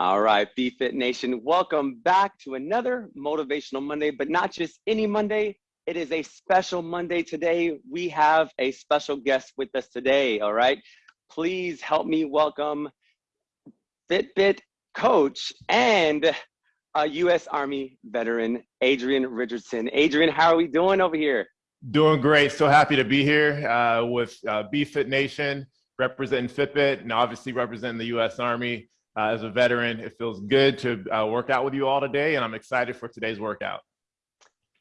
All right, BFit Nation, welcome back to another Motivational Monday, but not just any Monday. It is a special Monday today. We have a special guest with us today, all right? Please help me welcome Fitbit coach and a U.S. Army veteran, Adrian Richardson. Adrian, how are we doing over here? Doing great. So happy to be here uh, with uh, BFit Nation, representing Fitbit, and obviously representing the U.S. Army. Uh, as a veteran, it feels good to uh, work out with you all today, and I'm excited for today's workout.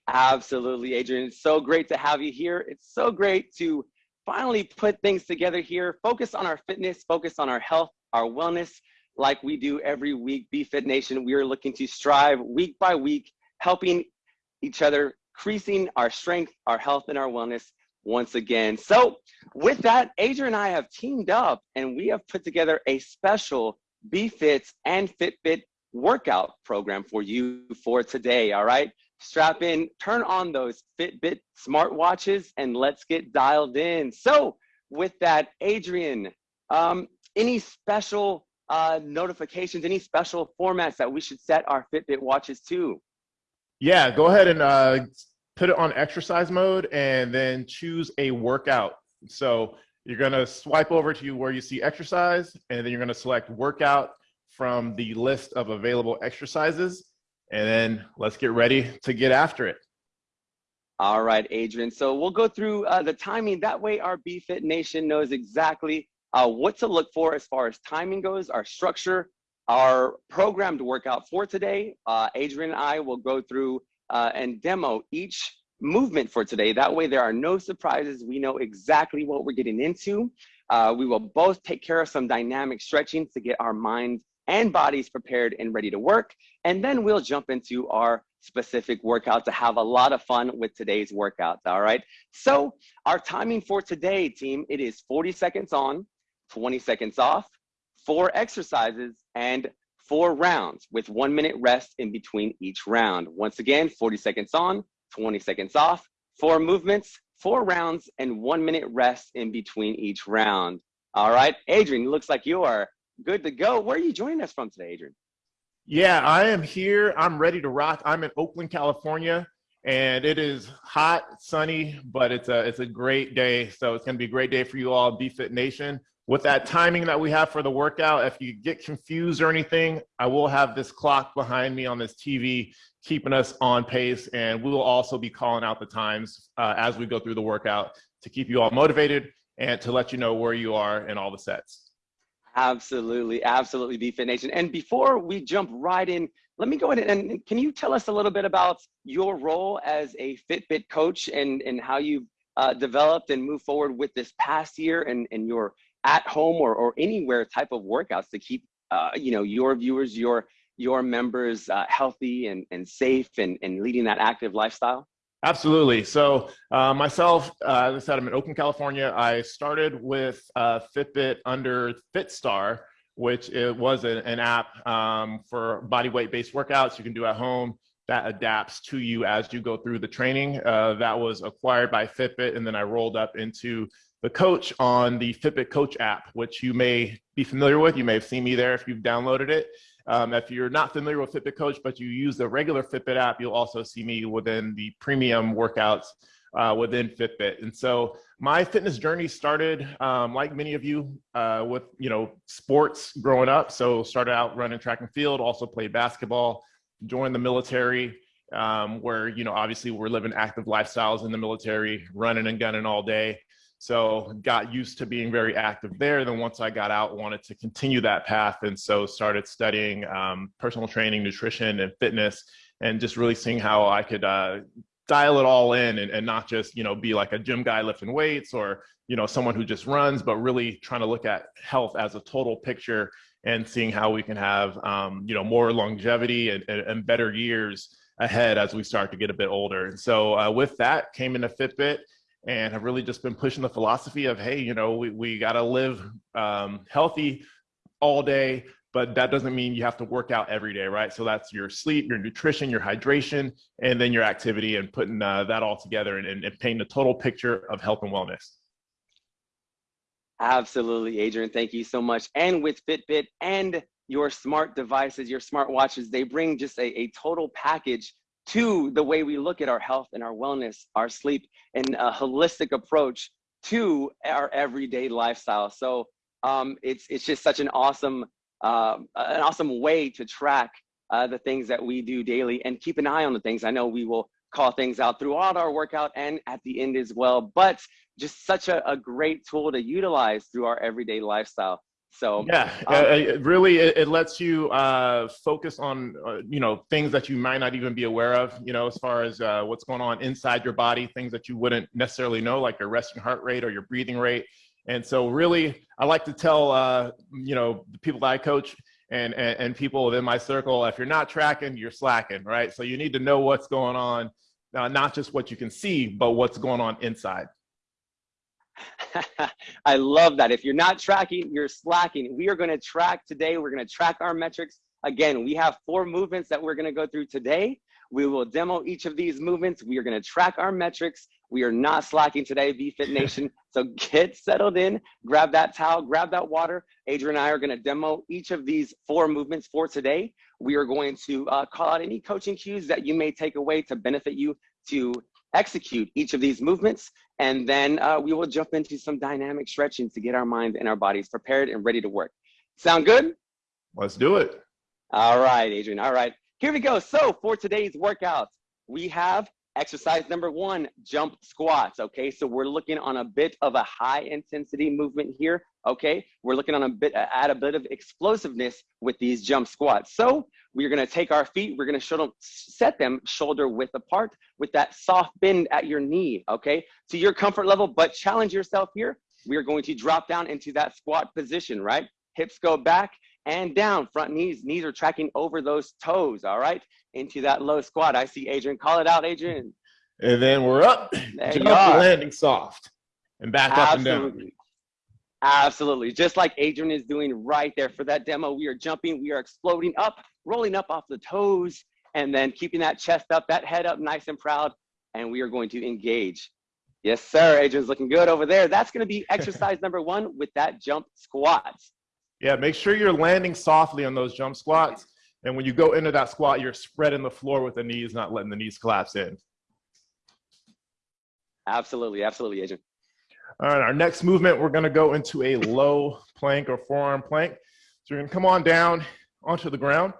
Absolutely, Adrian. It's so great to have you here. It's so great to finally put things together here, focus on our fitness, focus on our health, our wellness, like we do every week. BFit Nation, we are looking to strive week by week, helping each other, increasing our strength, our health, and our wellness once again. So with that, Adrian and I have teamed up and we have put together a special BFits and Fitbit workout program for you for today, all right? Strap in, turn on those Fitbit smartwatches, and let's get dialed in. So with that, Adrian, um, any special uh, notifications, any special formats that we should set our Fitbit watches to? Yeah, go ahead and uh, put it on exercise mode and then choose a workout. So you're gonna swipe over to where you see exercise and then you're gonna select workout from the list of available exercises. And then let's get ready to get after it. All right, Adrian. So we'll go through uh, the timing. That way our BFit Nation knows exactly uh, what to look for as far as timing goes, our structure, our programmed workout for today. Uh, Adrian and I will go through uh, and demo each movement for today. That way there are no surprises. We know exactly what we're getting into. Uh, we will both take care of some dynamic stretching to get our minds and bodies prepared and ready to work. And then we'll jump into our specific workout to have a lot of fun with today's workouts, all right? So our timing for today, team, it is 40 seconds on, 20 seconds off, four exercises, and four rounds with one minute rest in between each round. Once again, 40 seconds on, 20 seconds off, four movements, four rounds, and one minute rest in between each round. All right, Adrian, looks like you are good to go. Where are you joining us from today, Adrian? Yeah, I am here. I'm ready to rock. I'm in Oakland, California, and it is hot, sunny, but it's a it's a great day. So it's going to be a great day for you all, BFit Nation with that timing that we have for the workout, if you get confused or anything, I will have this clock behind me on this TV keeping us on pace. And we will also be calling out the times uh, as we go through the workout to keep you all motivated and to let you know where you are in all the sets. Absolutely, absolutely, BFit Nation. And before we jump right in, let me go ahead and can you tell us a little bit about your role as a Fitbit coach and, and how you've uh, developed and moved forward with this past year and, and your at home or, or anywhere type of workouts to keep uh, you know your viewers your your members uh, healthy and, and safe and, and leading that active lifestyle Absolutely. So uh, myself, uh, as I said, I'm in Oakland, California. I started with uh, Fitbit under FitStar, which it was an app um, for body weight based workouts you can do at home that adapts to you as you go through the training. Uh, that was acquired by Fitbit, and then I rolled up into the coach on the Fitbit Coach app, which you may be familiar with. You may have seen me there if you've downloaded it. Um, if you're not familiar with Fitbit Coach, but you use the regular Fitbit app, you'll also see me within the premium workouts uh, within Fitbit. And so my fitness journey started, um, like many of you, uh, with you know sports growing up. So started out running track and field, also played basketball, joined the military, um, where you know obviously we're living active lifestyles in the military, running and gunning all day. So got used to being very active there. Then once I got out, wanted to continue that path. And so started studying um, personal training, nutrition and fitness, and just really seeing how I could uh, dial it all in and, and not just, you know, be like a gym guy lifting weights or, you know, someone who just runs, but really trying to look at health as a total picture and seeing how we can have, um, you know, more longevity and, and, and better years ahead as we start to get a bit older. And so uh, with that came into Fitbit and have really just been pushing the philosophy of, hey, you know, we, we got to live um, healthy all day, but that doesn't mean you have to work out every day, right? So that's your sleep, your nutrition, your hydration, and then your activity and putting uh, that all together and, and, and painting a total picture of health and wellness. Absolutely, Adrian. Thank you so much. And with Fitbit and your smart devices, your smart watches, they bring just a, a total package to the way we look at our health and our wellness, our sleep, and a holistic approach to our everyday lifestyle. So um, it's it's just such an awesome uh, an awesome way to track uh, the things that we do daily and keep an eye on the things. I know we will call things out throughout our workout and at the end as well, but just such a, a great tool to utilize through our everyday lifestyle. So yeah, um, uh, it really it, it, lets you uh, focus on uh, you know things that you might not even be aware of. You know, as far as uh, what's going on inside your body, things that you wouldn't necessarily know, like your resting heart rate or your breathing rate. And so, really, I like to tell uh, you know the people that I coach and, and and people within my circle, if you're not tracking, you're slacking, right? So you need to know what's going on, uh, not just what you can see, but what's going on inside. I love that. If you're not tracking, you're slacking. We are going to track today. We're going to track our metrics. Again, we have four movements that we're going to go through today. We will demo each of these movements. We are going to track our metrics. We are not slacking today, BFit Nation. So get settled in, grab that towel, grab that water. Adrian and I are going to demo each of these four movements for today. We are going to uh, call out any coaching cues that you may take away to benefit you to execute each of these movements. And then uh, we will jump into some dynamic stretching to get our minds and our bodies prepared and ready to work. Sound good? Let's do it. All right, Adrian. All right, here we go. So for today's workout, we have exercise number one, jump squats. Okay, so we're looking on a bit of a high intensity movement here. Okay, we're looking on a bit, add a bit of explosiveness with these jump squats. So we're gonna take our feet, we're gonna set them shoulder width apart with that soft bend at your knee, okay? To your comfort level, but challenge yourself here. We are going to drop down into that squat position, right? Hips go back and down, front knees, knees are tracking over those toes, all right? Into that low squat. I see Adrian, call it out, Adrian. And then we're up, there jump landing soft and back Absolutely. up and down. Absolutely. Just like Adrian is doing right there for that demo, we are jumping, we are exploding up, rolling up off the toes, and then keeping that chest up, that head up nice and proud, and we are going to engage. Yes, sir. Adrian's looking good over there. That's going to be exercise number one with that jump squats. Yeah, make sure you're landing softly on those jump squats. And when you go into that squat, you're spreading the floor with the knees, not letting the knees collapse in. Absolutely, absolutely, Adrian. All right, our next movement, we're gonna go into a low plank or forearm plank. So you're gonna come on down onto the ground.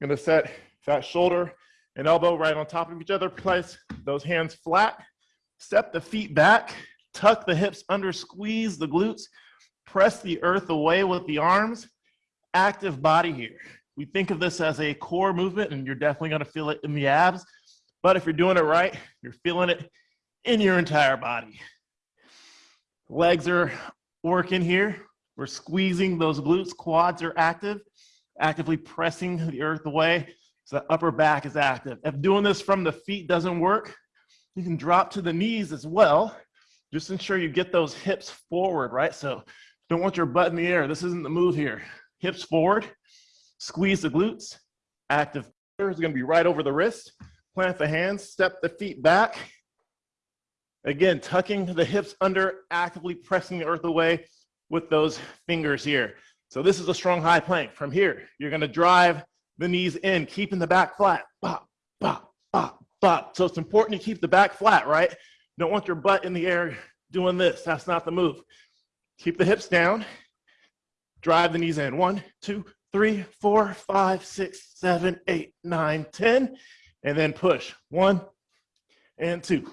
You're gonna set that shoulder and elbow right on top of each other. Place those hands flat. Step the feet back. Tuck the hips under. Squeeze the glutes. Press the earth away with the arms. Active body here. We think of this as a core movement, and you're definitely gonna feel it in the abs. But if you're doing it right, you're feeling it in your entire body. Legs are working here. We're squeezing those glutes. Quads are active, actively pressing the earth away. So the upper back is active. If doing this from the feet doesn't work, you can drop to the knees as well. Just ensure you get those hips forward, right? So don't want your butt in the air. This isn't the move here. Hips forward, squeeze the glutes. Active is gonna be right over the wrist. Plant the hands, step the feet back, Again, tucking the hips under, actively pressing the earth away with those fingers here. So this is a strong high plank. From here, you're gonna drive the knees in, keeping the back flat. Bop, bop, bop, bop. So it's important to keep the back flat, right? Don't want your butt in the air doing this. That's not the move. Keep the hips down. Drive the knees in. One, two, three, four, five, six, seven, eight, nine, ten. And then push. One and two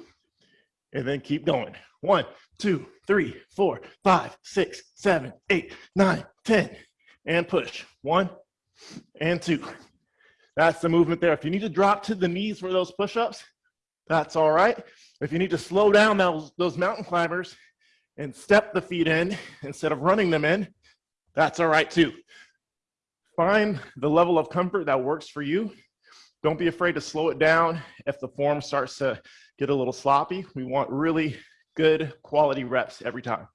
and then keep going. One, two, three, four, five, six, seven, eight, nine, ten, and push. One and two. That's the movement there. If you need to drop to the knees for those push-ups, that's all right. If you need to slow down those, those mountain climbers and step the feet in instead of running them in, that's all right too. Find the level of comfort that works for you. Don't be afraid to slow it down if the form starts to get a little sloppy. We want really good quality reps every time.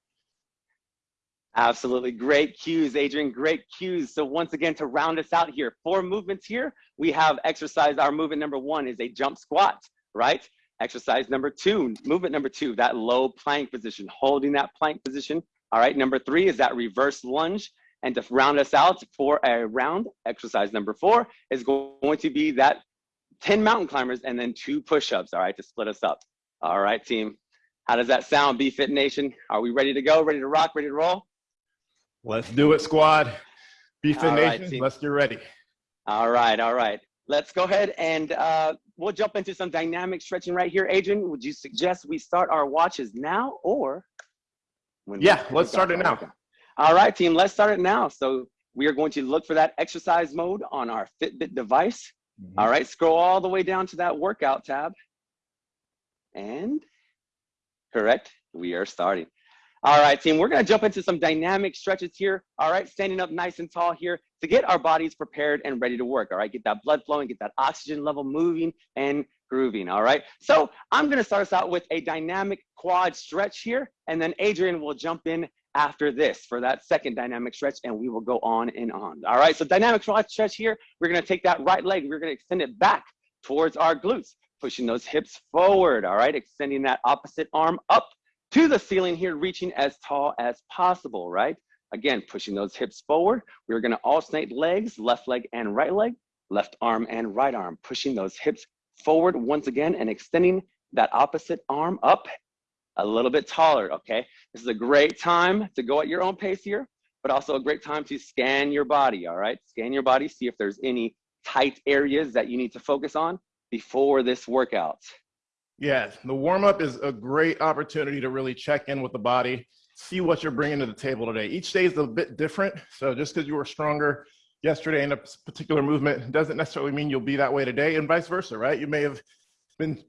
Absolutely. Great cues, Adrian. Great cues. So once again, to round us out here, four movements here. We have exercise. Our movement number one is a jump squat, right? Exercise number two, movement number two, that low plank position, holding that plank position All right, number three is that reverse lunge. And to round us out for a round, exercise number four is going to be that 10 mountain climbers and then two push-ups, all right, to split us up. All right, team. How does that sound, BFit Nation? Are we ready to go, ready to rock, ready to roll? Let's do it, squad. BFit All right, Nation, team. let's get ready. All right, all right. Let's go ahead and uh, we'll jump into some dynamic stretching right here. Adrian, would you suggest we start our watches now or? When Yeah, let's start it now. All right, team, let's start it now. So we are going to look for that exercise mode on our Fitbit device. Mm-hmm. All right, scroll all the way down to that workout tab. And correct, we are starting. All right, team, we're gonna jump into some dynamic stretches here. All right, standing up nice and tall here to get our bodies prepared and ready to work. All right, get that blood flowing, get that oxygen level moving and grooving. All right, so I'm gonna start us out with a dynamic quad stretch here, and then Adrian will jump in after this for that second dynamic stretch, and we will go on and on. All right, so dynamic quad stretch here, we're gonna take that right leg, we're gonna extend it back towards our glutes, pushing those hips forward, all right, extending that opposite arm up to the ceiling here, reaching as tall as possible, right? Again, pushing those hips forward. We're gonna alternate legs, left leg and right leg, left arm and right arm, pushing those hips forward once again and extending that opposite arm up a little bit taller, okay? This is a great time to go at your own pace here, but also a great time to scan your body, all right? Scan your body, see if there's any tight areas that you need to focus on before this workout. Yeah, the warm up is a great opportunity to really check in with the body, see what you're bringing to the table today. Each day is a bit different. So just because you were stronger yesterday in a particular movement doesn't necessarily mean you'll be that way today, and vice versa, right? You may have been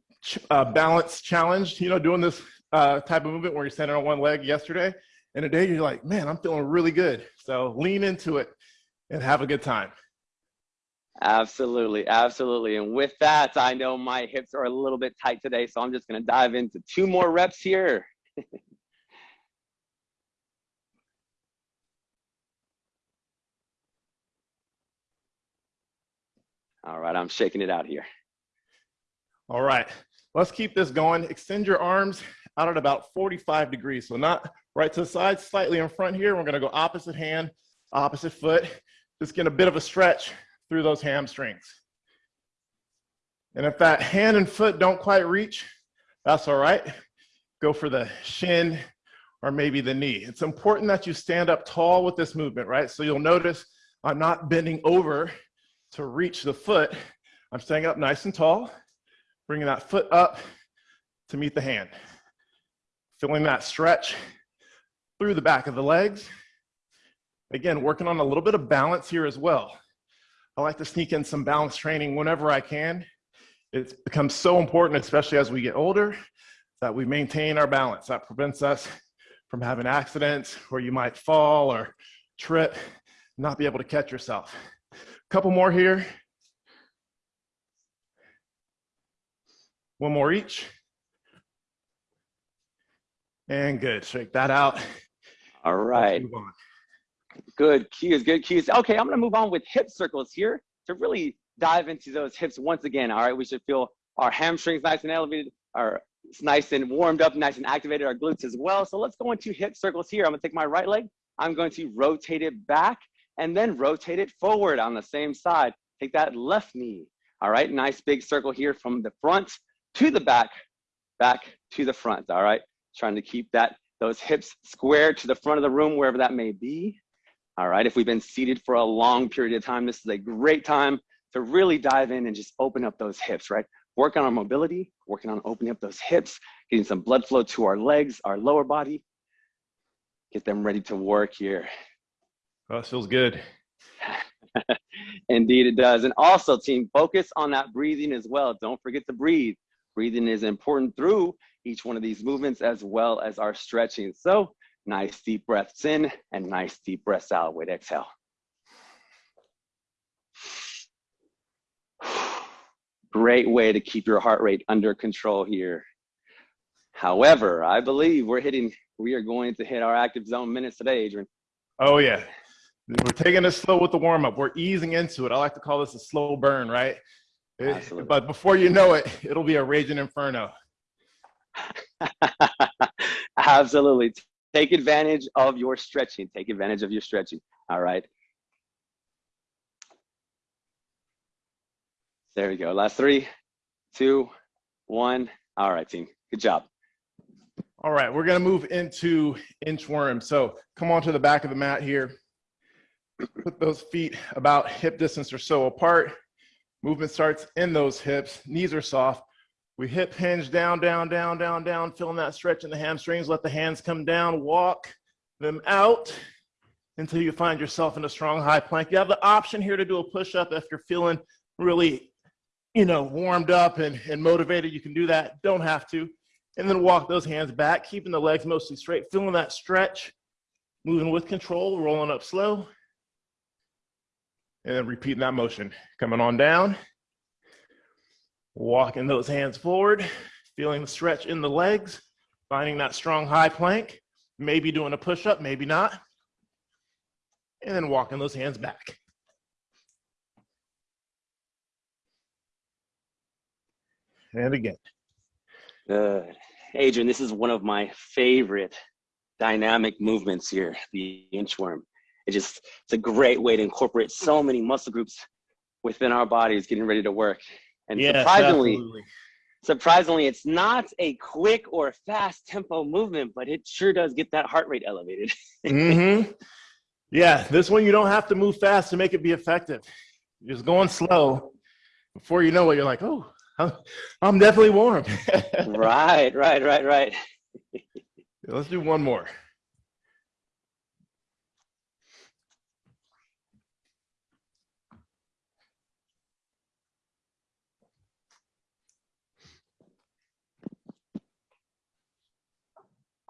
uh, balance challenged, you know, doing this uh, type of movement where you're standing on one leg yesterday, and today you're like, man, I'm feeling really good. So lean into it and have a good time. Absolutely, absolutely. And with that, I know my hips are a little bit tight today, so I'm just gonna dive into two more reps here. All right, I'm shaking it out here. All right, let's keep this going. Extend your arms out at about 45 degrees. So not right to the side, slightly in front here. We're gonna go opposite hand, opposite foot. Just get a bit of a stretch through those hamstrings. And if that hand and foot don't quite reach, that's all right. Go for the shin or maybe the knee. It's important that you stand up tall with this movement, right? So you'll notice I'm not bending over to reach the foot. I'm staying up nice and tall, bringing that foot up to meet the hand. Feeling that stretch through the back of the legs. Again, working on a little bit of balance here as well. I like to sneak in some balance training whenever I can. It becomes so important, especially as we get older, that we maintain our balance. That prevents us from having accidents where you might fall or trip, not be able to catch yourself. A couple more here. One more each. And good, shake that out. All right. Good cues, good cues. Okay, I'm gonna move on with hip circles here to really dive into those hips once again. All right, we should feel our hamstrings nice and elevated, our it's nice and warmed up, nice and activated, our glutes as well. So let's go into hip circles here. I'm gonna take my right leg, I'm going to rotate it back and then rotate it forward on the same side. Take that left knee. All right, nice big circle here from the front to the back, back to the front. All right, trying to keep that those hips square to the front of the room, wherever that may be. All right, if we've been seated for a long period of time, this is a great time to really dive in and just open up those hips, right? Work on our mobility, working on opening up those hips, getting some blood flow to our legs, our lower body. Get them ready to work here. Oh, this feels good. Indeed, it does. And also, team, focus on that breathing as well. Don't forget to breathe. Breathing is important through each one of these movements as well as our stretching. So, nice deep breaths in and nice deep breaths out with exhale. Great way to keep your heart rate under control here. However, I believe we're hitting, we are going to hit our active zone minutes today, Adrian. Oh yeah. We're taking it slow with the warm up. We're easing into it. I like to call this a slow burn, right? It- Absolutely. but before you know it, it'll be a raging inferno. Absolutely. Take advantage of your stretching. Take advantage of your stretching. All right. There we go. Last three, two, one. All right, team. Good job. All right, we're gonna move into inchworm. So come on to the back of the mat here. Put those feet about hip distance or so apart. Movement starts in those hips. Knees are soft. We hip hinge down, down, down, down, down, feeling that stretch in the hamstrings. Let the hands come down, walk them out until you find yourself in a strong high plank. You have the option here to do a push-up if you're feeling really, you know, warmed up and, and motivated. You can do that, don't have to. And then walk those hands back, keeping the legs mostly straight, feeling that stretch, moving with control, rolling up slow. And then repeating that motion. Coming on down, walking those hands forward, feeling the stretch in the legs, finding that strong high plank, maybe doing a push-up, maybe not. And then walking those hands back. And again. Good. Adrian, this is one of my favorite dynamic movements here, the inchworm. It just, it's a great way to incorporate so many muscle groups within our bodies getting ready to work. And surprisingly, absolutely. surprisingly, it's not a quick or fast tempo movement, but it sure does get that heart rate elevated. Mm-hmm. Yeah, this one you don't have to move fast to make it be effective. You're just going slow. Before you know it, you're like, oh, I'm, I'm definitely warm. right, right, right, right. Let's do one more.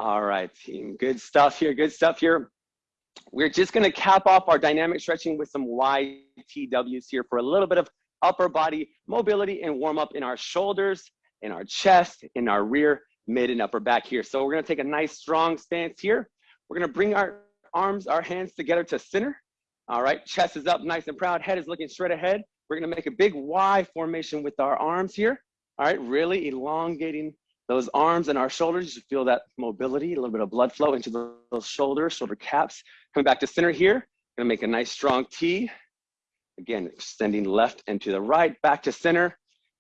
All right, team. Good stuff here. Good stuff here. We're just going to cap off our dynamic stretching with some YTWs here for a little bit of upper body mobility and warm up in our shoulders, in our chest, in our rear, mid, and upper back here. So we're going to take a nice strong stance here. We're going to bring our arms, our hands together to center. All right, chest is up nice and proud, head is looking straight ahead. We're going to make a big Y formation with our arms here. All right, really elongating those arms and our shoulders. You feel that mobility, a little bit of blood flow into those shoulders, shoulder caps. Coming back to center here, gonna make a nice strong T. Again, extending left and to the right, back to center.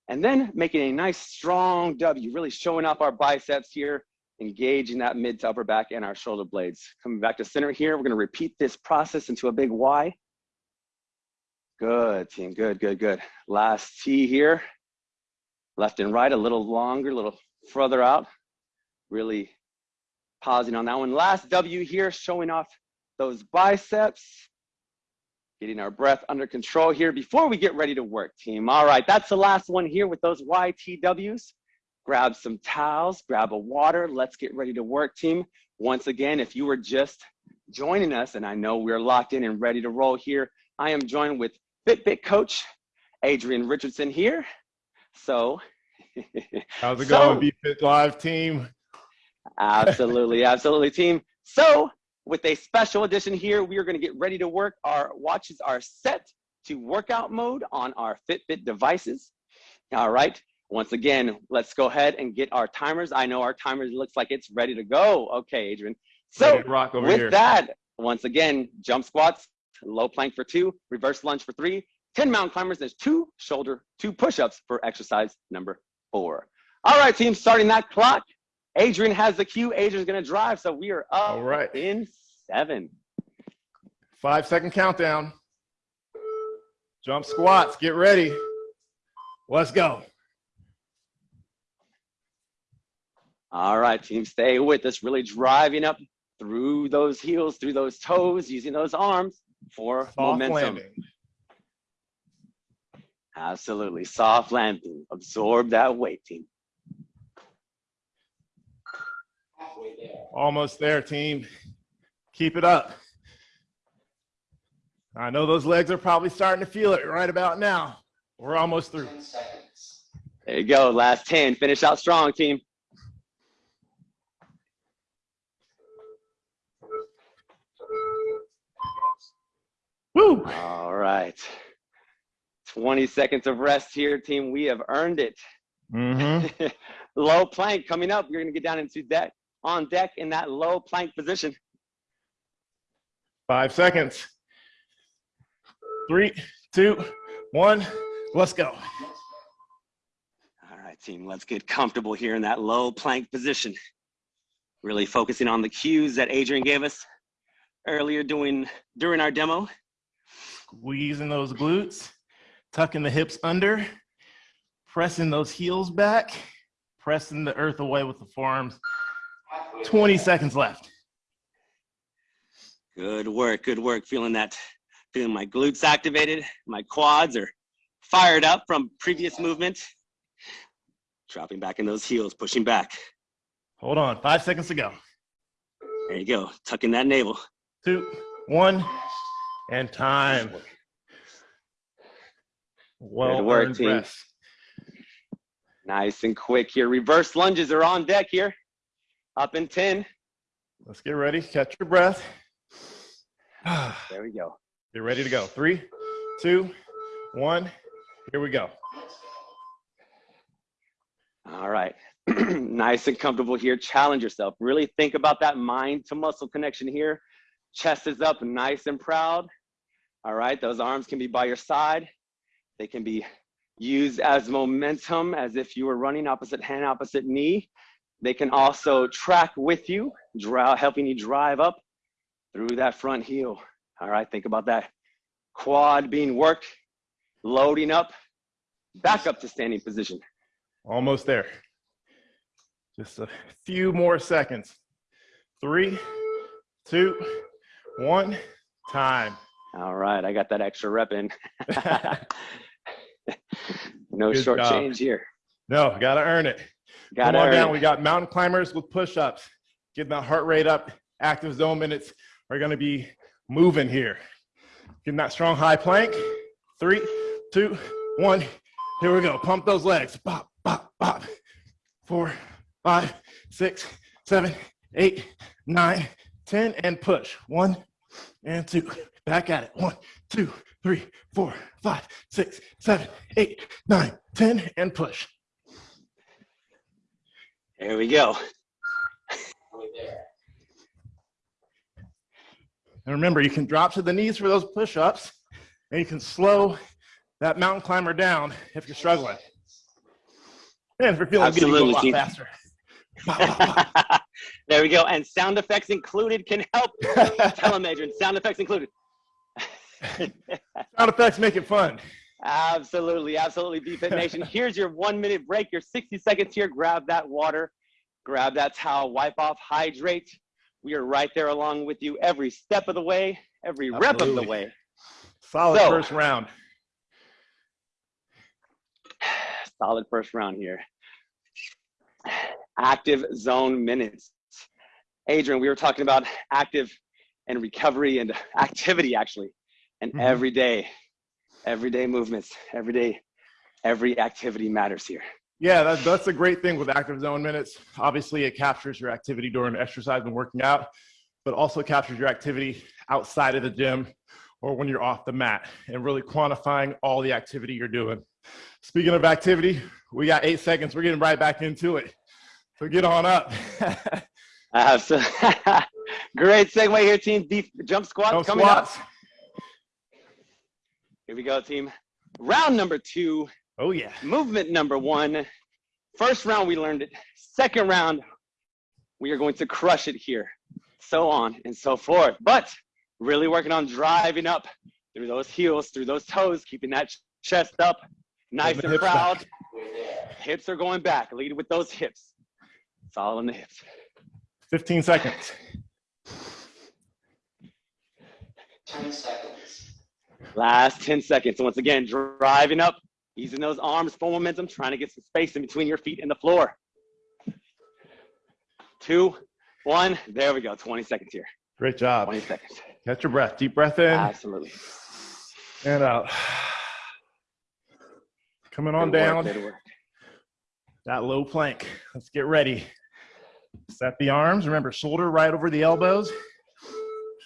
And then making a nice strong W, really showing off our biceps here, engaging that mid to upper back and our shoulder blades. Coming back to center here, we're gonna repeat this process into a big Y. Good, team, good, good, good. Last T here. Left and right, a little longer, a little further out. Really pausing on that one. Last W here, showing off those biceps. Getting our breath under control here before we get ready to work, team. All right, that's the last one here with those YTWs. Grab some towels, grab a water. Let's get ready to work, team. Once again, if you were just joining us, and I know we're locked in and ready to roll here, I am joined with Fitbit coach Adrian Richardson here. So, How's it So- going, Be Fit Live team? absolutely, absolutely, team. So, with a special edition here, we are going to get ready to work. Our watches are set to workout mode on our Fitbit devices. All right. Once again, let's go ahead and get our timers. I know our timers looks like it's ready to go. Okay, Adrian. So, rock over with here. that, once again, jump squats, low plank for two, reverse lunge for three, 10 mountain climbers, there's two shoulder, two push-ups for exercise number four. All right, team, starting that clock. Adrian has the cue. Adrian's gonna drive, so we are up All right. in seven. Five second countdown. Jump squats, get ready. Let's go. All right, team, stay with us. Really driving up through those heels, through those toes, using those arms for Soft momentum. landing. Absolutely, soft landing. Absorb that weight, team. Almost there, team. Keep it up. I know those legs are probably starting to feel it right about now. We're almost through. There you go. Last 10. Finish out strong, team. Woo! All right. 20 seconds of rest here, team. We have earned it. Mm-hmm. Low plank coming up. You're going to get down into that on deck in that low plank position. Five seconds. Three, two, one. Let's go. All right, team, let's get comfortable here in that low plank position. Really focusing on the cues that Adrian gave us earlier doing during our demo. Squeezing those glutes, tucking the hips under, pressing those heels back, pressing the earth away with the forearms. 20 seconds left. Good work, good work. Feeling that, feeling my glutes activated, my quads are fired up from previous movement. Dropping back in those heels, pushing back. Hold on, five seconds to go. There you go, tucking that navel. Two, one, and time. Well Good work, team. rest. Nice and quick here. Reverse lunges are on deck here. Up in 10. Let's get ready. Catch your breath. There we go. Get ready to go. Three, two, one. Here we go. All right. nice and comfortable here. Challenge yourself. Really think about that mind to muscle connection here. Chest is up, nice and proud. All right. Those arms can be by your side. They can be used as momentum, as if you were running opposite hand, opposite knee. They can also track with you, dra- helping you drive up through that front heel. All right. Think about that quad being worked, loading up, back up to standing position. Almost there. Just a few more seconds. Three, two, one. Time. All right, I got that extra rep in. no Good short job. change here. no, gotta earn it. Got Come on it. down. We got mountain climbers with push-ups. Getting that heart rate up. Active zone minutes are gonna be moving here. Getting that strong high plank. Three, two, one. Here we go. Pump those legs. Bop, bop, bop. Four, five, six, seven, eight, nine, ten, and push. One and two. Back at it. One, two, three, four, five, six, seven, eight, nine, ten, and push. There we go. And remember, you can drop to the knees for those push-ups, and you can slow that mountain climber down if you're struggling. And if you're feeling good, you go a lot faster. There we go. And sound effects included can help. them, Adrian. Sound effects included. Sound effects make it fun. absolutely, absolutely. BFit Nation. Here's your one minute break. Your 60 seconds here. Grab that water, grab that towel, wipe off, hydrate. We are right there along with you every step of the way, every rep of the way. Solid So- first round. solid first round here. Active zone minutes. Adrian, we were talking about active and recovery and activity actually, and Mhm. everyday, everyday movements, everyday, every activity matters here. Yeah, that, that's a great thing with active zone minutes. Obviously, it captures your activity during exercise and working out, but also captures your activity outside of the gym or when you're off the mat and really quantifying all the activity you're doing. Speaking of activity, we got eight seconds. We're getting right back into it. So get on up. So great segue here, team. Deep jump squats No coming up. Squats. Here we go, team. Round number two. Oh, yeah. movement number one. First round, we learned it. Second round, we are going to crush it here. So on and so forth. But really working on driving up through those heels, through those toes, keeping that chest up, nice and proud. back. Hips are going back. Lead with those hips. It's all in the hips. 15 seconds. 10 seconds. Last 10 seconds. Once again, driving up, using those arms for momentum, trying to get some space in between your feet and the floor. Two, one. There we go. 20 seconds here. Great job. 20 seconds. Catch your breath. Deep breath in Absolutely. and out. Coming on down. that low plank. Let's get ready. Set the arms. Remember, shoulder right over the elbows.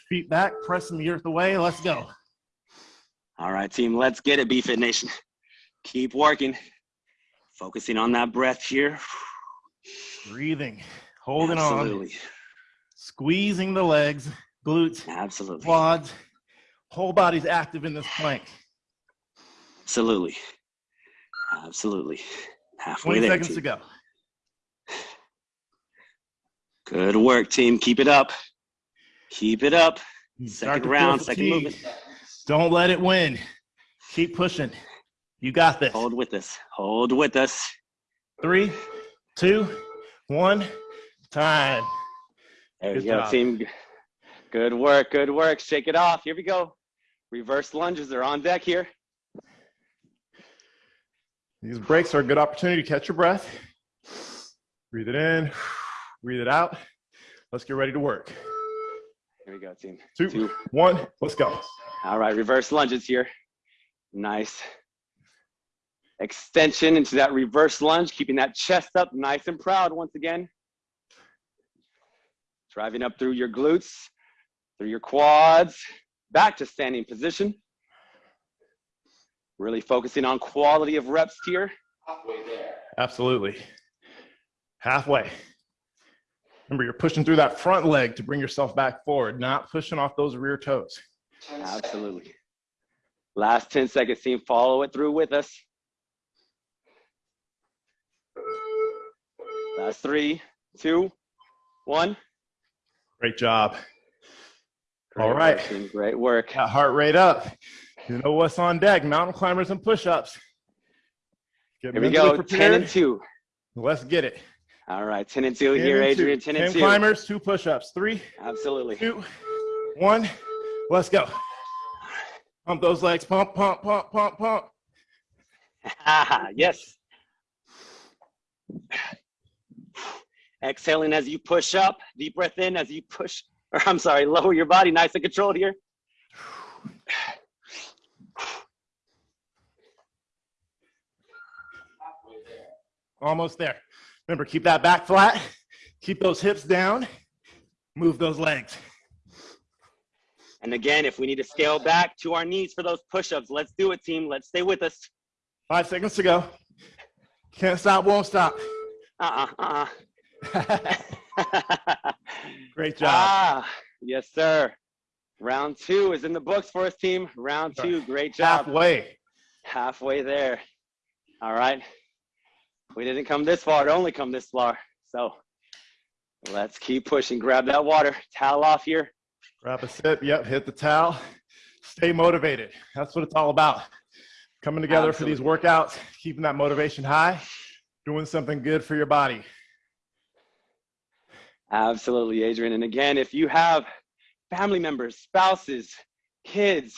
Feet back, pressing the earth away. Let's go. All right, team, let's get it, BFit Nation. Keep working. Focusing on that breath here. Breathing. Holding on, Absolutely. squeezing the legs, glutes, Absolutely. quads, whole body's active in this plank. Absolutely. Absolutely. Halfway 20 there. seconds team. to go. Good work, team. Keep it up. Keep it up. Hmm, second to round, second movement. Don't let it win. Keep pushing. You got this. Hold with us. Hold with us. Three, two, one, time. There Good you go, team. Good work. Good work. Shake it off. Here we go. Reverse lunges are on deck here. These breaks are a good opportunity to catch your breath. Breathe it in, breathe it out. Let's get ready to work. Here we go, team. Two, Two. one, let's go. All right, reverse lunges here. Nice. Extension into that reverse lunge, keeping that chest up nice and proud once again. Driving up through your glutes, through your quads, back to standing position. Really focusing on quality of reps here. Halfway there. Absolutely. Halfway. Remember, you're pushing through that front leg to bring yourself back forward, not pushing off those rear toes. Absolutely. Last 10 seconds, team. Follow it through with us. Last three, two, one. Great job. Great All right. work. Great work. Got heart rate up. You know what's on deck mountain climbers and push ups. Get Here we go. 10 prepared. and 2. Let's get it. All right. 10 and 2 10 here, and two. Adrian. 10 and 10 2. climbers, two push ups. Three, Absolutely. two, one. Let's go. Pump those legs. Pump, pump, pump, pump, pump. yes. Exhaling as you push up. Deep breath in as you push, or I'm sorry, lower your body. Nice and controlled here. Almost there. Remember, keep that back flat. Keep those hips down. Move those legs. And again, if we need to scale back to our knees for those push-ups, let's do it, team. Let's stay with us. Five seconds to go. Can't stop, won't stop. Uh-uh, uh-uh. Great job. ah, yes, sir. Round two is in the books for us, team. Round two, great job. Halfway. Halfway there. All right. We didn't come this far to only come this far. So let's keep pushing. Grab that water. Towel off here. Grab a sip. Yep. Hit the towel. Stay motivated. That's what it's all about. Coming together for these workouts, keeping that motivation high, doing something good for your body. Absolutely, Adrian. And again, if you have family members, spouses, kids,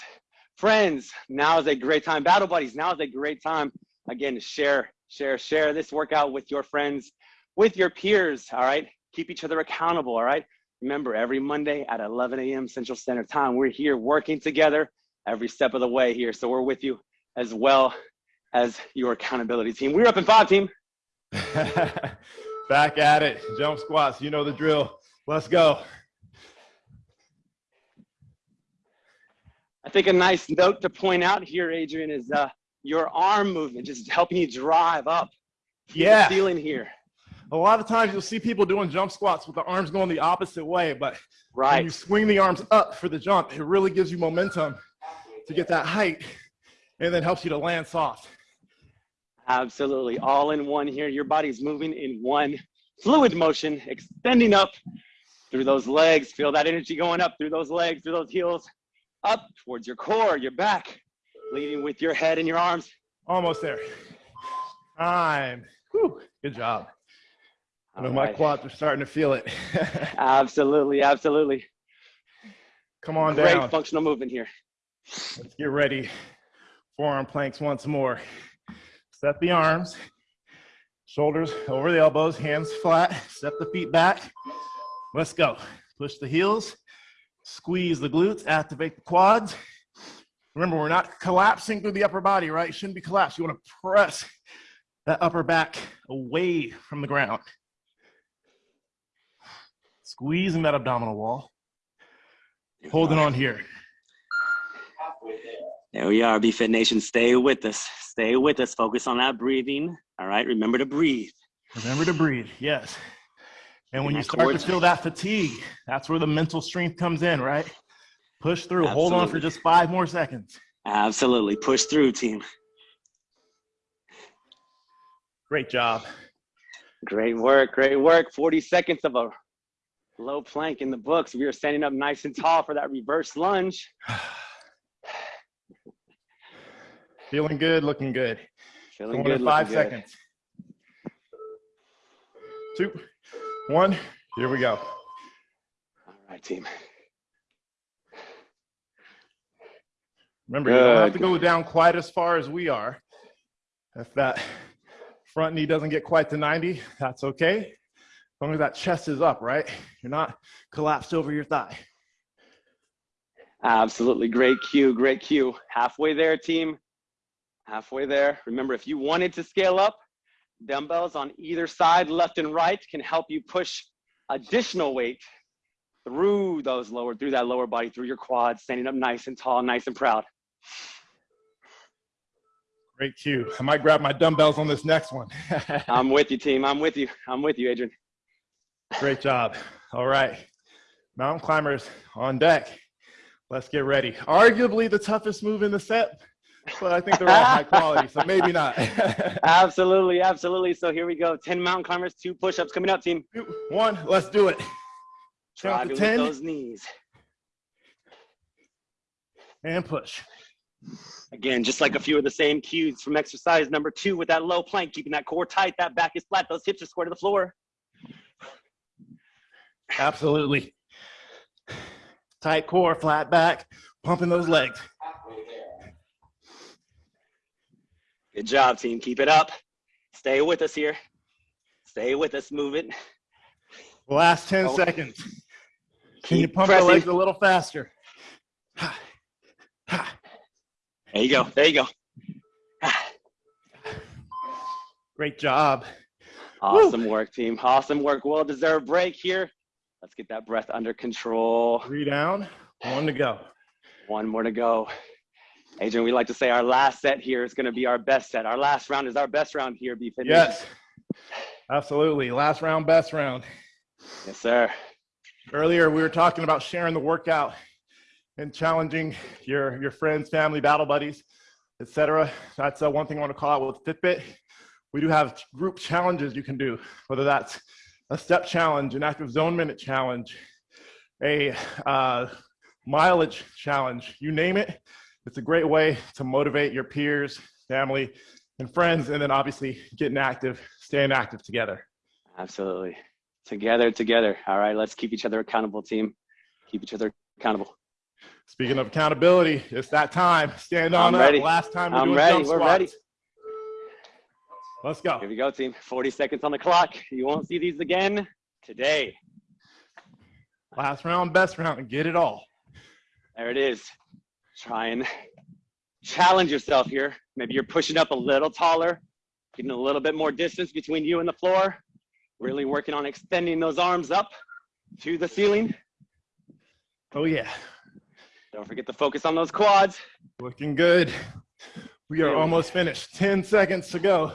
friends, now is a great time. Battle buddies, now is a great time. Again, to share, share, share this workout with your friends, with your peers. All right. Keep each other accountable. All right. Remember, every Monday at 11 a.m. Central Standard Time, we're here working together every step of the way here. So we're with you as well as your accountability team. We're up in five, team. Back at it. Jump squats. You know the drill. Let's go. I think a nice note to point out here, Adrian, is uh, your arm movement, just helping you drive up Yeah. the ceiling here. A lot of times you'll see people doing jump squats with the arms going the opposite way, but when Right. you swing the arms up for the jump, it really gives you momentum to get that height and then helps you to land soft. Absolutely. All in one here. Your body's moving in one fluid motion, extending up through those legs. Feel that energy going up through those legs, through those heels, up towards your core, your back, leading with your head and your arms. Almost there. Time. Whew. Good job. I know All my quads are starting to feel it. Absolutely. Absolutely. Come on Great down. functional movement here. Let's get ready. Forearm planks once more. Set the arms, shoulders over the elbows, hands flat. Step the feet back. Let's go. Push the heels, squeeze the glutes, activate the quads. Remember, we're not collapsing through the upper body, right? You shouldn't be collapsed. You want to press that upper back away from the ground. Squeezing that abdominal wall. Holding on here. There. There we are, BFit Nation. Stay with us. Stay with us. Focus on that breathing. All right. Remember to breathe. Remember to breathe. Yes. And when you start to feel that fatigue, that's where the mental strength comes in, right? Push through, hold on for just five more seconds. Absolutely. Push through, team. Great job. Great work. Great work. 40 seconds of a low plank in the books. We are standing up nice and tall for that reverse lunge. Feeling good, looking good. Feeling Going good. five good. seconds. Two, one, here we go. All right, team. Remember, you don't have to go down quite as far as we are. If that front knee doesn't get quite to 90, that's okay. As long as that chest is up, right? You're not collapsed over your thigh. Absolutely. Great cue. Great cue. Halfway there, team. Halfway there. Remember, if you wanted to scale up, dumbbells on either side, left and right, can help you push additional weight through those lower, through that lower body, through your quads, standing up nice and tall, nice and proud. Great cue. I might grab my dumbbells on this next one. I'm with you, team. I'm with you. I'm with you, Adrian. Great job. All right. Mountain climbers on deck. Let's get ready. Arguably the toughest move in the set, but I think they're all high quality, so maybe not. Absolutely, absolutely. So here we go. 10 mountain climbers, two push-ups coming up, team. Two, One, let's do it. Try to to 10 those knees. and push. Again, just like a few of the same cues from exercise number two with that low plank, keeping that core tight, that back is flat, those hips are square to the floor. Absolutely. Tight core, flat back, pumping those legs. Good job, team. Keep it up. Stay with us here. Stay with us. Move it. Last 10 Oh. seconds. Can you pump pressing. the legs a little faster? There you go. There you go. Great job. Awesome work, team. Awesome work. Well deserved break here. Let's get that breath under control. Three down, one to go. One more to go. Adrian, we like to say our last set here is going to be our best set. Our last round is our best round here, BFit Nation. Yes, absolutely. Last round, best round. Yes, sir. Earlier, we were talking about sharing the workout and challenging your, your friends, family, battle buddies, etc. That's uh, one thing I want to call out with Fitbit. We do have group challenges you can do, whether that's a step challenge, an active zone minute challenge, a uh, mileage challenge, you name it. It's a great way to motivate your peers, family, and friends, and then obviously getting active, staying active together. Absolutely. Together, together. All right, let's keep each other accountable, team. Keep each other accountable. Speaking of accountability, it's that time. Stand on I'm up. ready. Last time we're I'm doing ready. jump We're ready. Let's go. Here we go, team. 40 seconds on the clock. You won't see these again today. Last round, best round. Get it all. There it is. Try and challenge yourself here. Maybe you're pushing up a little taller, getting a little bit more distance between you and the floor. Really working on extending those arms up to the ceiling. Oh yeah, Don't forget to focus on those quads. looking good. We are almost finished. 10 seconds to go.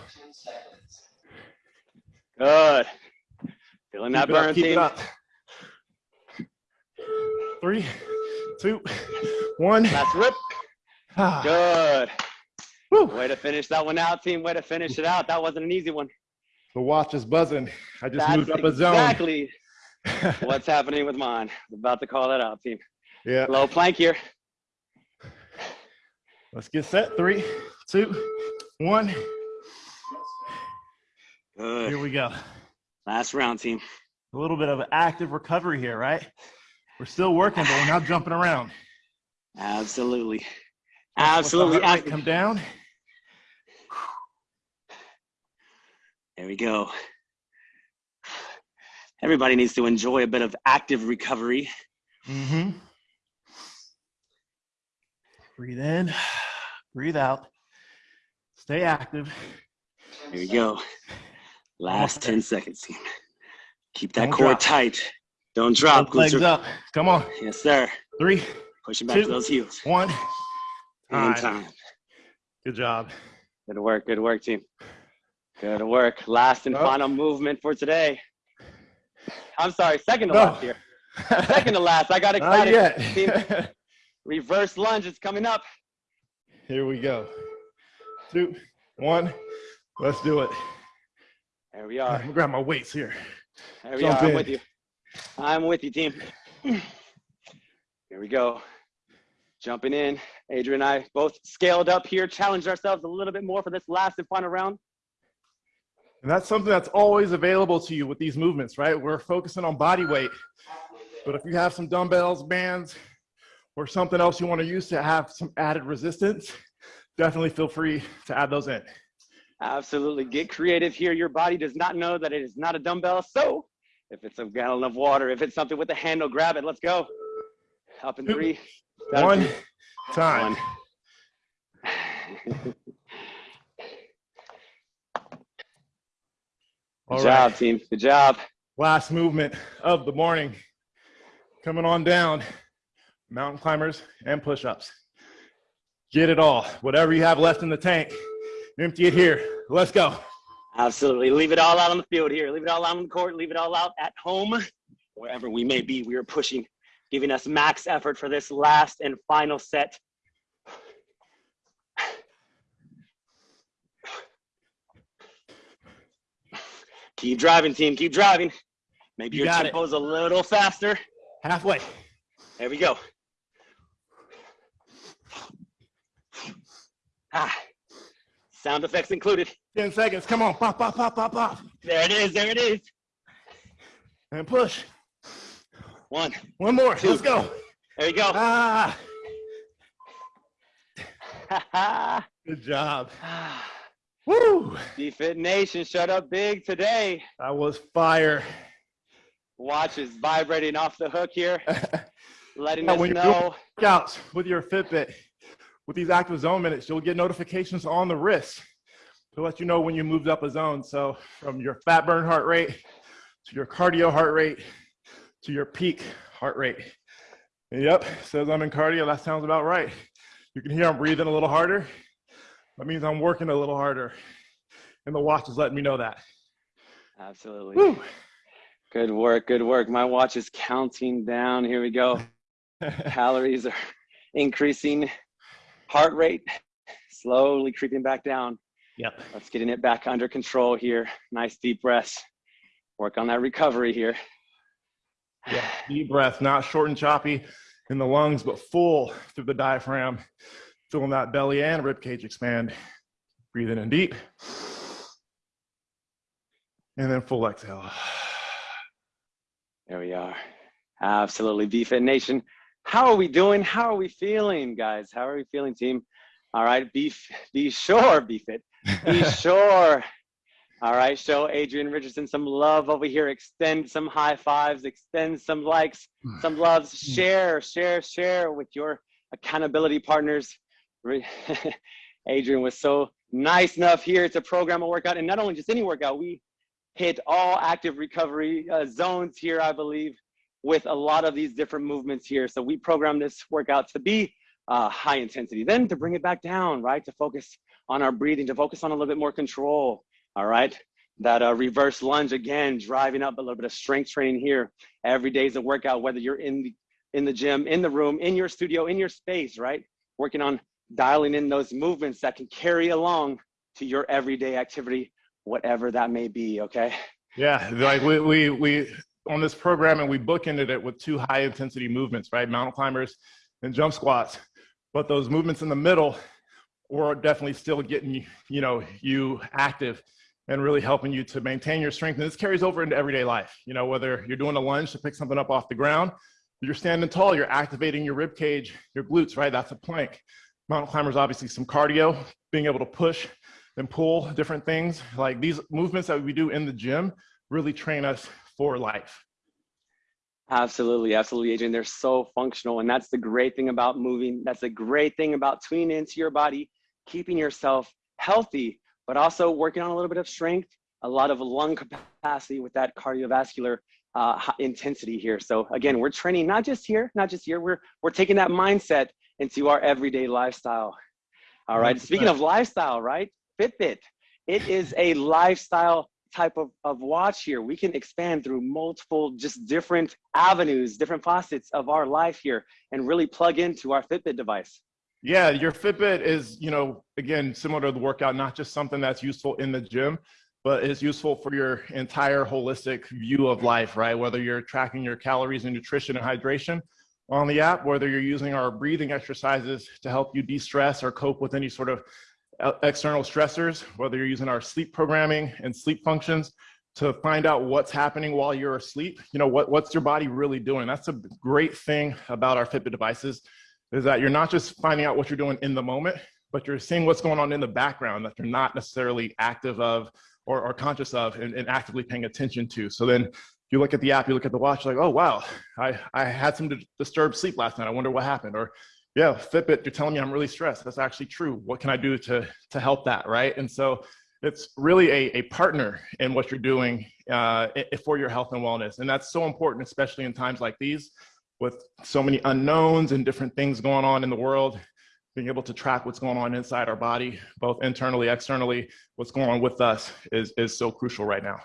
Good. Feeling that Keep up, burn, keep it team. up. Three, two, one. Last rip. Ah, Good. whew. Way to finish that one out, team. Way to finish it out. That wasn't an easy one. The watch is buzzing. I just That's moved up a zone. exactly what's happening with mine. I'm About to call that out, team. Yeah. Low plank here. Let's get set. Three, two, one. Good. Here we go. Last round, team. A little bit of active recovery here, right? We're still working, but we're not jumping around. Absolutely. Absolutely. Come down. There we go. Everybody needs to enjoy a bit of active recovery. Mm-hmm. Breathe in, breathe out. Stay active. Here we go. Last 10 seconds, team. Keep that Don't core drop. tight. Don't drop. Legs Glutes up. Come on. Yes, sir. Three, Pushing back to Two. those heels. one. And Time. time. Good job. Good work. Good work, team. Good work. Last and Oh. final movement for today. I'm sorry, second to No. last here. Second to last. I got Not excited. Team, yet. reverse lunge is coming up. Here we go. Two, one. Let's do it. There we are. I'm grab my weights here. There we Jump are. I'm in. with you. I'm with you, team. Here we go. Jumping in. Adrian and I both scaled up here, challenged ourselves a little bit more for this last and final round. And that's something that's always available to you with these movements, right? We're focusing on body weight. But if you have some dumbbells, bands, or something else you want to use to have some added resistance, definitely feel free to add those in. Absolutely. Get creative here. Your body does not know that it is not a dumbbell. So if it's a gallon of water, if it's something with a handle, grab it. Let's go. Up in three. down One time. one. All Good right. job, team. Good job. Last movement of the morning. Coming on down. Mountain climbers and push-ups. Get it all. Whatever you have left in the tank, empty it here. Let's go. Absolutely. Leave it all out on the field here. Leave it all out on the court. Leave it all out at home. Wherever we may be, we are pushing, giving us max effort for this last and final set. Keep driving, team. Keep driving. Maybe You your it. tempo's a little faster. Halfway. There we go. Ah, sound effects included. 10 seconds. Come on. Pop, pop, pop, pop, pop. There it is. There it is. And push. One. One more. Two. Let's go. There you go. Ah, Ah. good job. Woo. BFit Nation shut up big today. I was fire. Watch is vibrating off the hook here, letting Yeah, us know. Workouts with your Fitbit. With these active zone minutes, you'll get notifications on the wrist to let you know when you moved up a zone. So from your fat burn heart rate to your cardio heart rate to your peak heart rate. Yep, says I'm in cardio. That sounds about right. You can hear I'm breathing a little harder. That means I'm working a little harder. And the watch is letting me know that. Absolutely. Woo. Good work. Good work. My watch is counting down. Here we go. Calories are increasing. Heart rate slowly creeping back down. yep. Let's getting it back under control here. Nice deep breaths. Work on that recovery here. Yeah, deep breath, not short and choppy in the lungs, but full through the diaphragm, feeling that belly and rib cage expand. Breathing in deep. And then full exhale. There we are. Absolutely. BFit Nation. How are we doing? How are we feeling, guys? How are we feeling, team? All right. Be, be sure, BFit. Be sure. All right. Show Adrian Richardson some love over here. Extend some high fives, extend some likes, some loves. Share, share, share with your accountability partners. Adrian was so nice enough here to program a workout, and not only just any workout, we hit all active recovery uh, zones here, I believe, with a lot of these different movements here. So we program this workout to be uh, high intensity, then to bring it back down, right? To focus on our breathing, to focus on a little bit more control, all right? That uh, reverse lunge again, driving up a little bit of strength training here. Every day is a workout, whether you're in the in the gym, in the room, in your studio, in your space, right? Working on dialing in those movements that can carry along to your everyday activity, whatever that may be. Okay. Yeah, like we, we, we, on this program and we bookended it with two high intensity movements, right? Mountain climbers and jump squats. But those movements in the middle were definitely still getting you, you know, you active and really helping you to maintain your strength. And this carries over into everyday life. You know, whether you're doing a lunge to pick something up off the ground, you're standing tall, you're activating your rib cage, your glutes, right? That's a plank. Mountain climbers, obviously some cardio, being able to push and pull different things. Like these movements that we do in the gym really train us for life. Absolutely, absolutely, Adrian. They're so functional. And that's the great thing about moving. That's the great thing about tuning into your body, keeping yourself healthy, but also working on a little bit of strength, a lot of lung capacity with that cardiovascular uh, intensity here. So again, we're training not just here, not just here. We're we're taking that mindset into our everyday lifestyle. All right. Speaking of lifestyle, right? Fitbit. It is a lifestyle type of, of watch here. We can expand through multiple, just different avenues, different facets of our life here and really plug into our Fitbit device. Yeah, your Fitbit is, you know, again, similar to the workout, not just something that's useful in the gym, but is useful for your entire holistic view of life, right? Whether you're tracking your calories and nutrition and hydration on the app, whether you're using our breathing exercises to help you de-stress or cope with any sort of external stressors, whether you're using our sleep programming and sleep functions to find out what's happening while you're asleep. You know, what, what's your body really doing? That's a great thing about our Fitbit devices is that you're not just finding out what you're doing in the moment, but you're seeing what's going on in the background that you're not necessarily active of or, or conscious of and, and, actively paying attention to. So then you look at the app, you look at the watch, like, oh, wow, I, I had some disturbed sleep last night. I wonder what happened. Or yeah, Fitbit, you're telling me I'm really stressed. That's actually true. What can I do to, to help that, right? And so it's really a, a partner in what you're doing uh, for your health and wellness. And that's so important, especially in times like these with so many unknowns and different things going on in the world, being able to track what's going on inside our body, both internally, externally, what's going on with us is, is so crucial right now.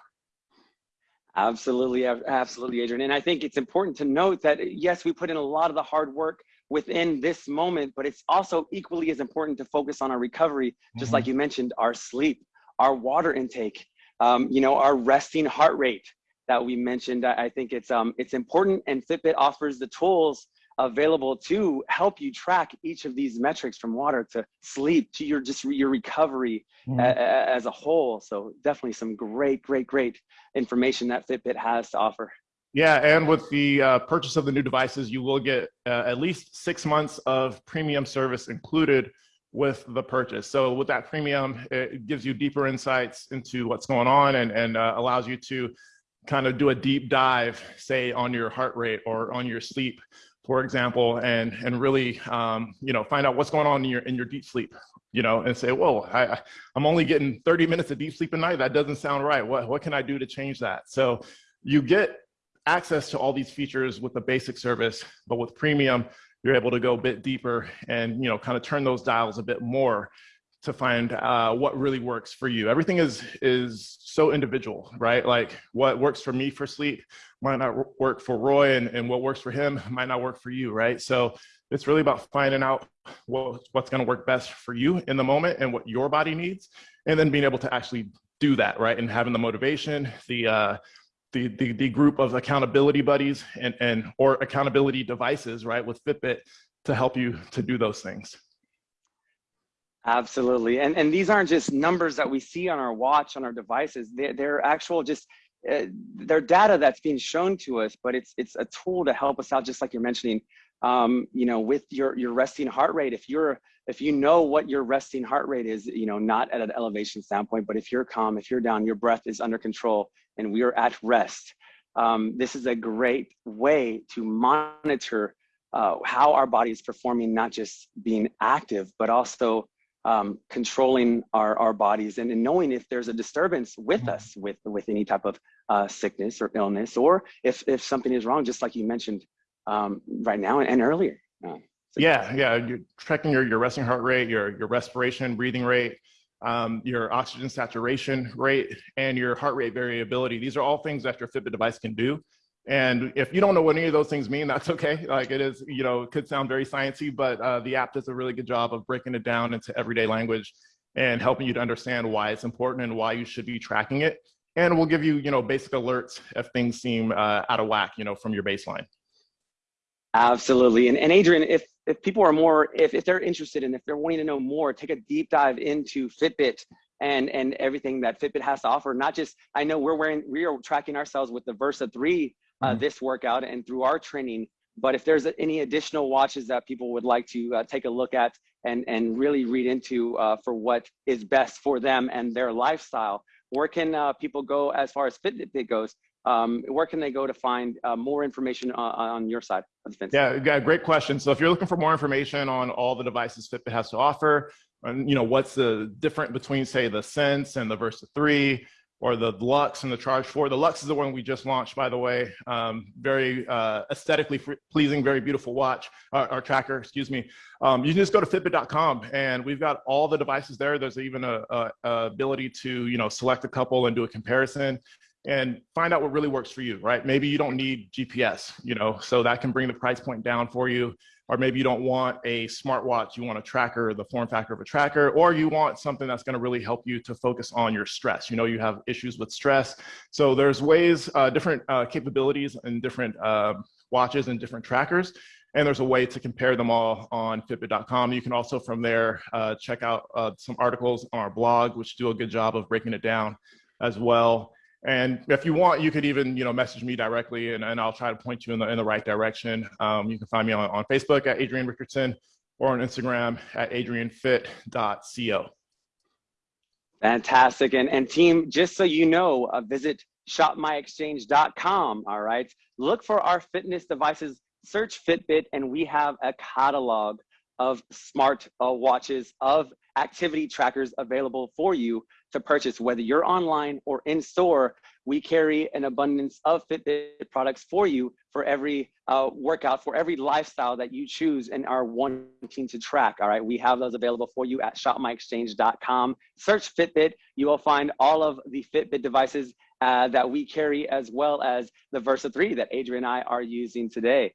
Absolutely, absolutely, Adrian. And I think it's important to note that yes, we put in a lot of the hard work within this moment, but it's also equally as important to focus on our recovery, just mm-hmm. like you mentioned, our sleep, our water intake, um, you know, our resting heart rate, that we mentioned. I think it's um, it's important, and Fitbit offers the tools available to help you track each of these metrics from water to sleep to your just your recovery mm. a, as a whole. So definitely some great, great, great information that Fitbit has to offer. Yeah, and with the uh, purchase of the new devices, you will get uh, at least six months of premium service included with the purchase. So with that premium, it gives you deeper insights into what's going on and, and uh, allows you to kind of do a deep dive, say on your heart rate or on your sleep, for example, and and really um, you know find out what's going on in your in your deep sleep, you know, and say, whoa, I, I'm only getting 30 minutes of deep sleep a night. That doesn't sound right. What what can I do to change that? So you get access to all these features with the basic service, but with premium, you're able to go a bit deeper and you know kind of turn those dials a bit more to find uh, what really works for you. Everything is is so individual, right? Like what works for me for sleep might not work for Roy, and, and what works for him might not work for you, right? So it's really about finding out what, what's going to work best for you in the moment and what your body needs, and then being able to actually do that, right? And having the motivation, the uh, the, the, the group of accountability buddies and, and or accountability devices, right, with Fitbit to help you to do those things. Absolutely. And, and these aren't just numbers that we see on our watch, on our devices. They're, they're actual just, uh, they're data that's being shown to us, but it's, it's a tool to help us out, just like you're mentioning, um, you know, with your, your resting heart rate. If you're, if you know what your resting heart rate is, you know, not at an elevation standpoint, but if you're calm, if you're down, your breath is under control and we are at rest, um, this is a great way to monitor uh, how our body is performing, not just being active, but also um, controlling our, our bodies and, and, knowing if there's a disturbance with mm-hmm. us with with any type of uh, sickness or illness or if if something is wrong just like you mentioned um, right now and, and earlier uh, so yeah yeah you're tracking your, your resting heart rate your your respiration breathing rate um, your oxygen saturation rate and your heart rate variability these are all things that your fitbit device can do and if you don't know what any of those things mean, that's okay. Like it is, you know, it could sound very sciencey, but uh, the app does a really good job of breaking it down into everyday language and helping you to understand why it's important and why you should be tracking it. And we'll give you, you know, basic alerts if things seem uh, out of whack, you know, from your baseline. Absolutely. And, and Adrian, if, if people are more, if, if they're interested and if they're wanting to know more, take a deep dive into Fitbit and, and everything that Fitbit has to offer. Not just, I know we're wearing, we are tracking ourselves with the Versa 3 uh, mm-hmm. this workout and through our training. But if there's any additional watches that people would like to uh, take a look at and, and really read into uh, for what is best for them and their lifestyle, where can uh, people go as far as Fitbit goes? Um, where can they go to find uh, more information on, on, your side of the fence? Yeah, great question. So if you're looking for more information on all the devices Fitbit has to offer, and you know what's the different between say the Sense and the Versa 3, or the Luxe and the Charge 4. The Luxe is the one we just launched, by the way. Um, very uh, aesthetically pleasing, very beautiful watch, uh, or tracker, excuse me. Um, you can just go to Fitbit.com and we've got all the devices there. There's even a, a, a ability to, you know, select a couple and do a comparison and find out what really works for you, right? Maybe you don't need GPS, you know, so that can bring the price point down for you. Or maybe you don't want a smartwatch, you want a tracker, the form factor of a tracker, or you want something that's gonna really help you to focus on your stress. You know, you have issues with stress. So there's ways, uh, different uh, capabilities and different uh, watches and different trackers. And there's a way to compare them all on Fitbit.com. You can also from there uh, check out uh, some articles on our blog, which do a good job of breaking it down as well. And if you want, you could even, you know, message me directly and, and I'll try to point you in the, in the right direction. Um, you can find me on, on Facebook at Adrian Richardson or on Instagram at adrianfit.co. Fantastic. And, and team, just so you know, uh, visit shopmyexchange.com. All right. Look for our fitness devices, search Fitbit, and we have a catalog of smart uh, watches, of activity trackers available for you to purchase, whether you're online or in store. We carry an abundance of Fitbit products for you for every uh, workout, for every lifestyle that you choose and are wanting to track. All right, we have those available for you at shopmyexchange.com. Search Fitbit. You will find all of the Fitbit devices uh, that we carry, as well as the Versa 3 that Adrian and I are using today.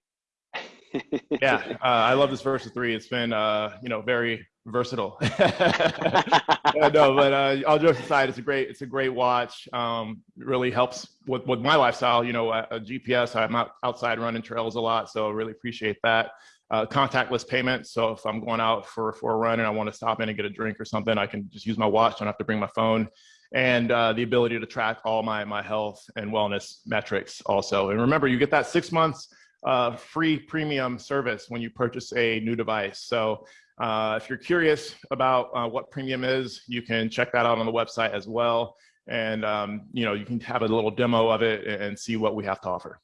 yeah, uh, I love this Versa 3. It's been, uh, you know, very versatile. no, but uh, all jokes aside, it's a great, it's a great watch. Um, really helps with, with my lifestyle. You know, a, a GPS. I'm out, outside running trails a lot, so really appreciate that. Uh, contactless payment. So if I'm going out for for a run and I want to stop in and get a drink or something, I can just use my watch. Don't have to bring my phone. And uh, the ability to track all my my health and wellness metrics also. And remember, you get that six months uh, free premium service when you purchase a new device. So uh, if you're curious about uh, what premium is, you can check that out on the website as well. And um, you know, you can have a little demo of it and see what we have to offer.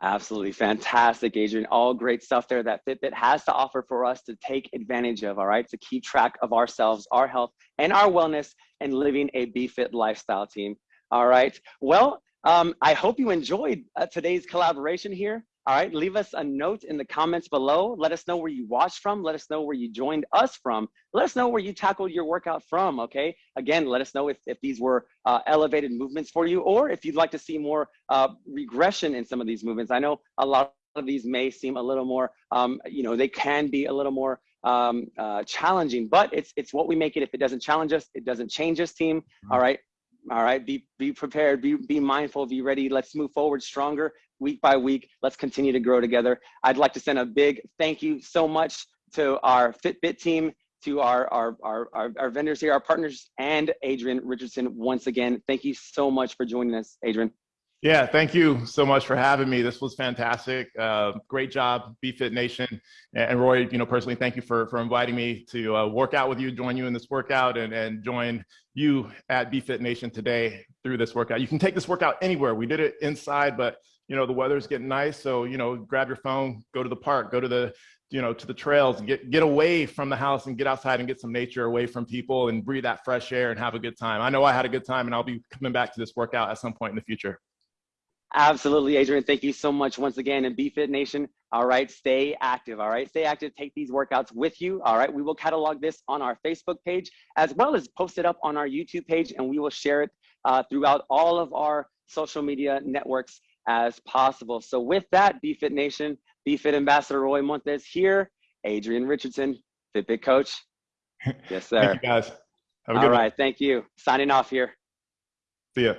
Absolutely fantastic, Adrian. All great stuff there that Fitbit has to offer for us to take advantage of, all right, to keep track of ourselves, our health, and our wellness, and living a BFit lifestyle team. All right. Well, um, I hope you enjoyed uh, today's collaboration here. All right, leave us a note in the comments below. Let us know where you watched from. Let us know where you joined us from. Let us know where you tackled your workout from, okay? Again, let us know if, if these were uh, elevated movements for you or if you'd like to see more uh, regression in some of these movements. I know a lot of these may seem a little more, um, you know, they can be a little more um, uh, challenging, but it's, it's what we make it. If it doesn't challenge us, it doesn't change us, team. Mm-hmm. All right, all right be be prepared be be mindful be ready let's move forward stronger week by week let's continue to grow together i'd like to send a big thank you so much to our fitbit team to our our our, our, vendors here our partners and adrian richardson once again thank you so much for joining us adrian yeah, thank you so much for having me. This was fantastic. Uh, great job, BFit Nation. And Roy, you know, personally, thank you for, for inviting me to uh, work out with you, join you in this workout, and, and join you at BFit Nation today through this workout. You can take this workout anywhere. We did it inside, but, you know, the weather's getting nice. So, you know, grab your phone, go to the park, go to the, you know, to the trails, get, get away from the house and get outside and get some nature away from people and breathe that fresh air and have a good time. I know I had a good time and I'll be coming back to this workout at some point in the future. Absolutely, Adrian. Thank you so much once again. And BFit Nation, all right, stay active, all right? Stay active, take these workouts with you, all right? We will catalog this on our Facebook page as well as post it up on our YouTube page and we will share it uh, throughout all of our social media networks as possible. So with that, BFit Nation, BFit Ambassador Roy Montes here, Adrian Richardson, Fitbit Coach. Yes, sir. thank you guys. Have a good all right, thank you. Signing off here. See ya.